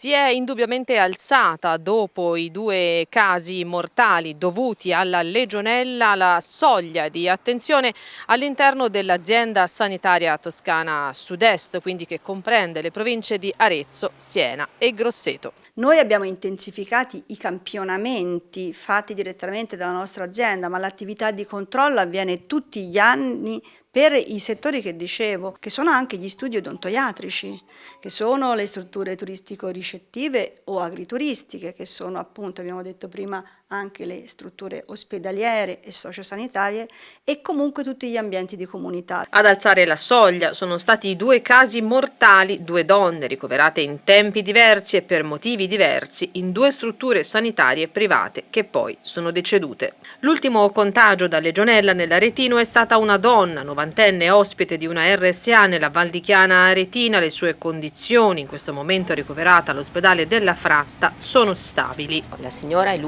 Si è indubbiamente alzata dopo i due casi mortali dovuti alla legionella la soglia di attenzione all'interno dell'azienda sanitaria toscana sud-est, quindi che comprende le province di Arezzo, Siena e Grosseto. Noi abbiamo intensificati i campionamenti fatti direttamente dalla nostra azienda, ma l'attività di controllo avviene tutti gli anni per i settori che dicevo, che sono anche gli studi odontoiatrici, che sono le strutture turistico-ricettive o agrituristiche, che sono appunto, abbiamo detto prima, anche le strutture ospedaliere e sociosanitarie e comunque tutti gli ambienti di comunità. Ad alzare la soglia sono stati i due casi mortali, due donne ricoverate in tempi diversi e per motivi diversi in due strutture sanitarie private che poi sono decedute. L'ultimo contagio da legionella nell'Aretino è stata una donna, novantenne ospite di una RSA nella Val di Chiana Aretina, le sue condizioni, in questo momento ricoverata all'ospedale della Fratta, sono stabili. La signora è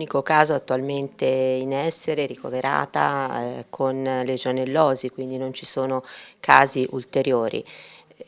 l'unico caso attualmente in essere ricoverata eh, con legionellosi, quindi non ci sono casi ulteriori.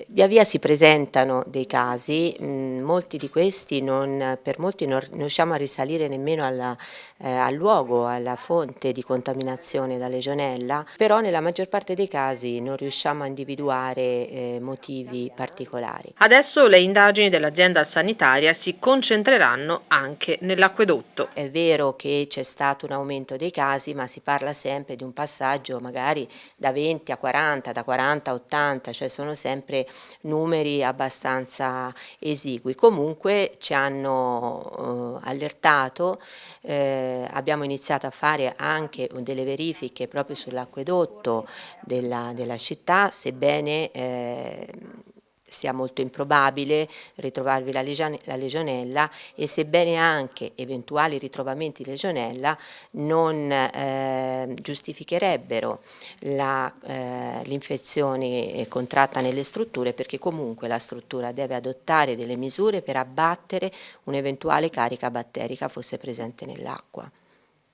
Via via si presentano dei casi, molti di questi non, per molti non riusciamo a risalire nemmeno alla, eh, al luogo, alla fonte di contaminazione da legionella, però nella maggior parte dei casi non riusciamo a individuare eh, motivi particolari. Adesso le indagini dell'azienda sanitaria si concentreranno anche nell'acquedotto. È vero che c'è stato un aumento dei casi, ma si parla sempre di un passaggio magari da 20 a 40, da 40 a 80, cioè sono sempre numeri abbastanza esigui. Comunque ci hanno eh, allertato, eh, abbiamo iniziato a fare anche delle verifiche proprio sull'acquedotto della, della, città, sebbene eh, sia molto improbabile ritrovarvi la, legionella e sebbene anche eventuali ritrovamenti di legionella non eh, giustificherebbero l'infezione eh, contratta nelle strutture perché comunque la struttura deve adottare delle misure per abbattere un'eventuale carica batterica fosse presente nell'acqua.